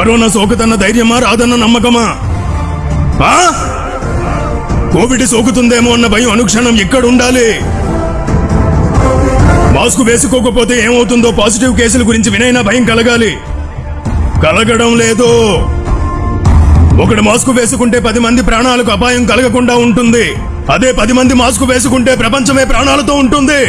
Corona సోకుతన్న ధైర్యమా రాదన్న నమ్మకమా? ఆ? Covid సోకుతుందేమో అన్న భయం అనుక్షణం ఎక్కడుండాలి మాస్క్ వేసుకోకపోతే ఏమవుతుందో పాజిటివ్ కేసుల గురించి వినైనా భయం కలగాలి. కలగడం లేదు. ఒకడు మాస్క్ వేసుకుంటే పది మంది ప్రాణాలకు అపాయం కలగకుండా ఉంటుంది. అదే పది మంది మాస్క్ వేసుకుంటే ప్రపంచమే ప్రాణాలతో ఉంటుంది.